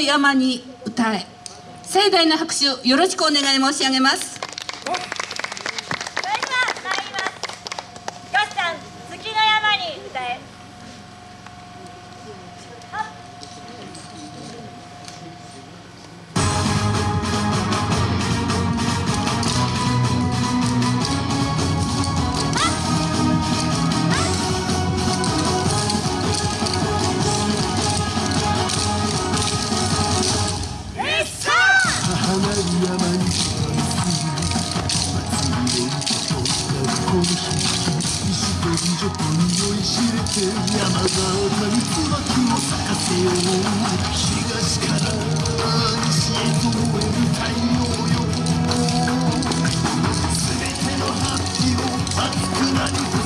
山に歌え。盛大な拍手をよろしくお願い申し上げます。こに一度に徐々と酔いしれて山が鳴る椿を咲かせよう東から西へと燃える太陽よ全ての発揮を熱くなる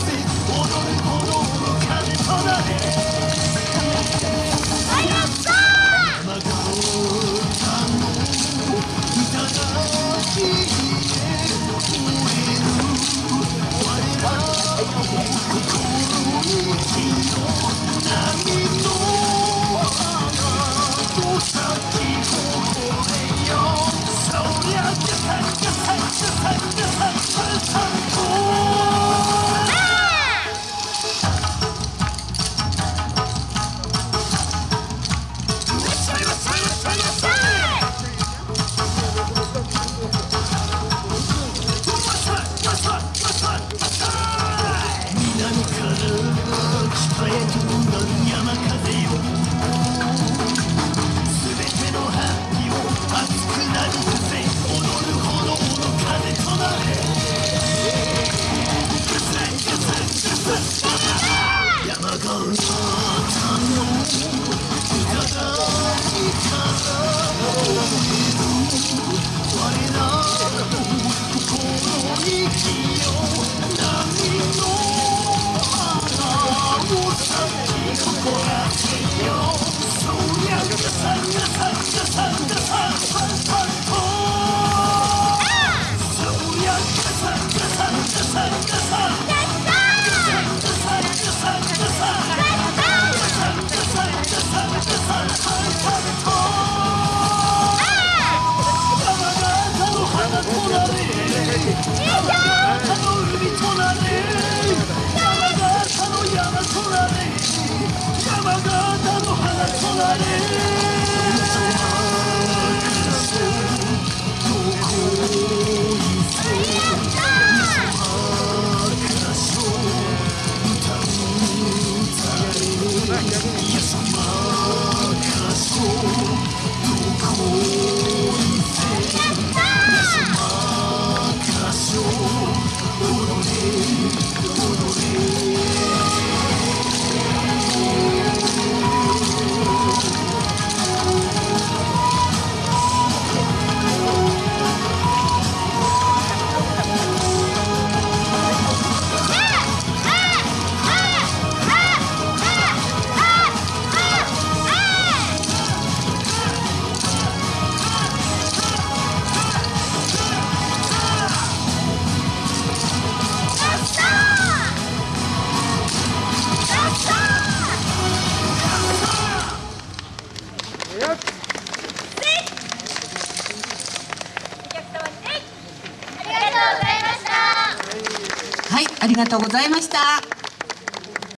Yeah! running. ありがとうございました。